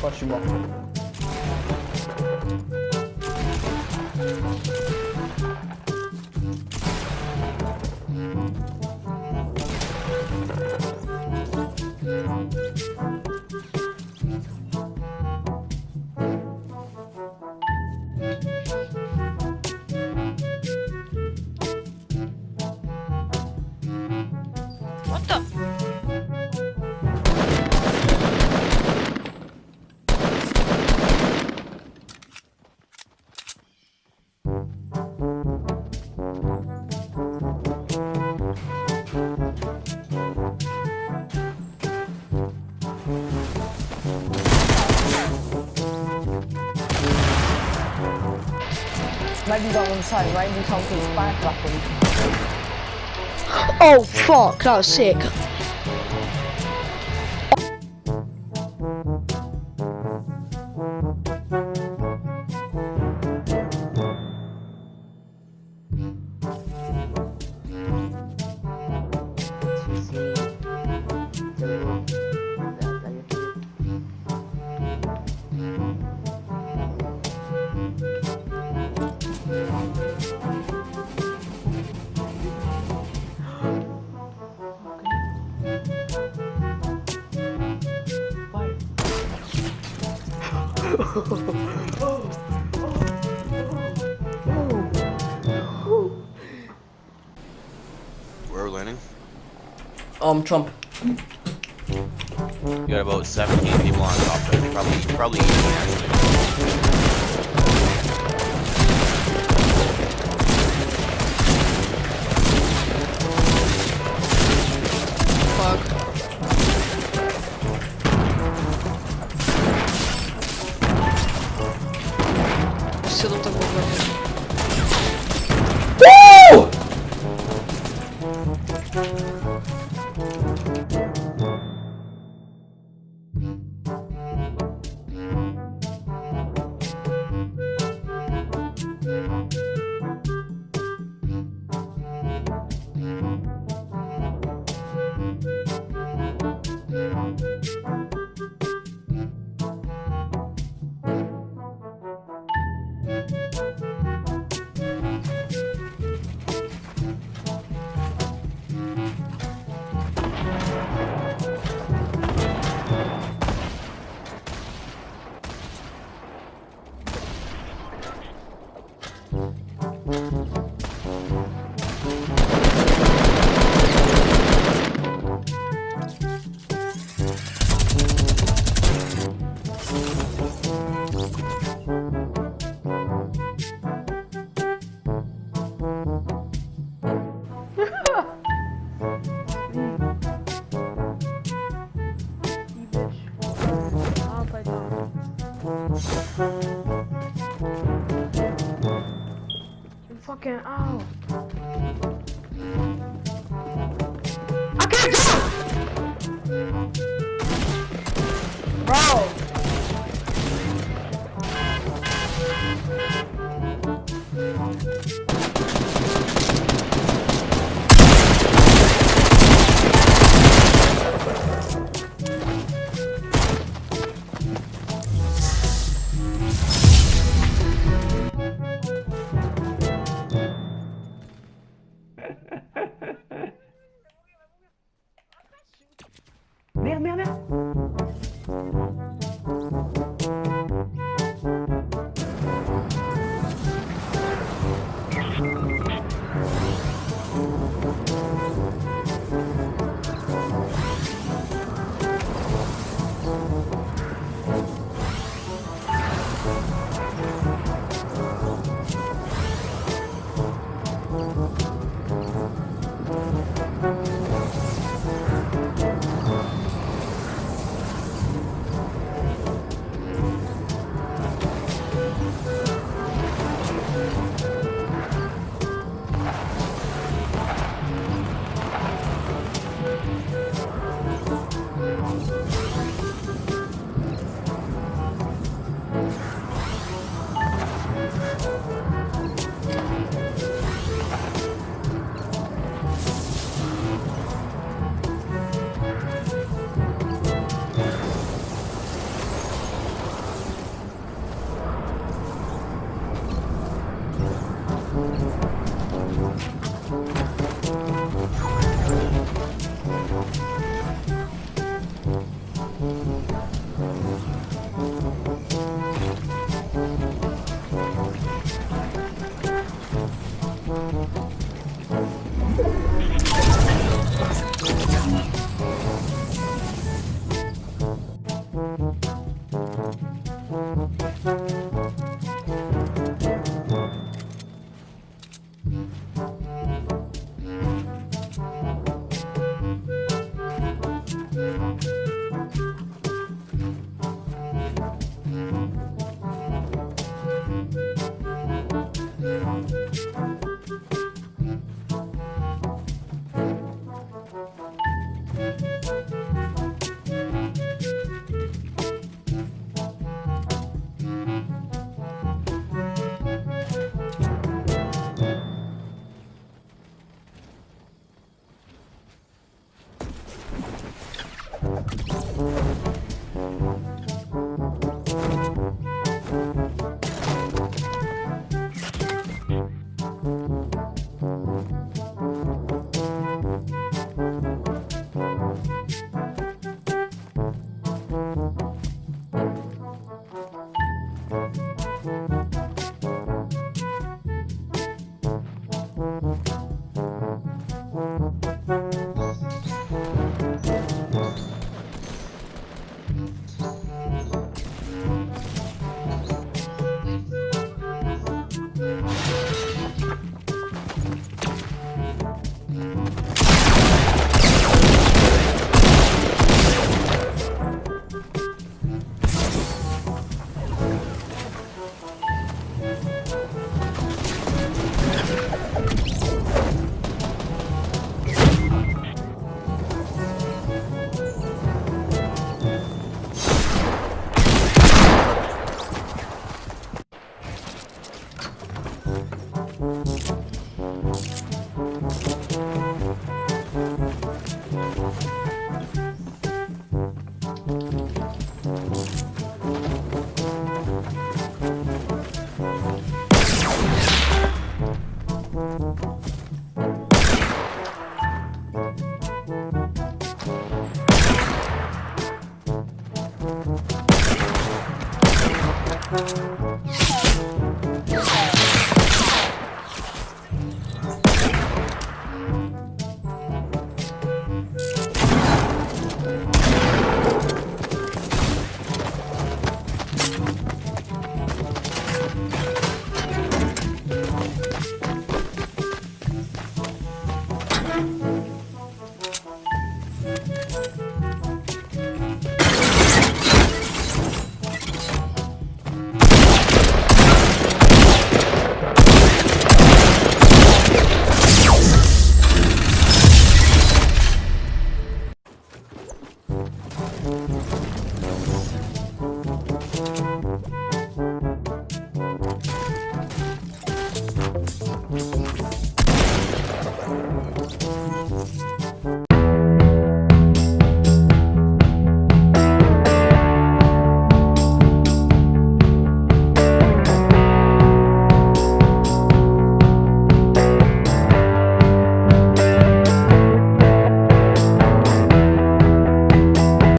Patrz mo. What the? One side. Oh fuck, that was sick. Where are we're landing? Um, Trump. You got about 17 people on top there. Probably, probably eating actually. fucking.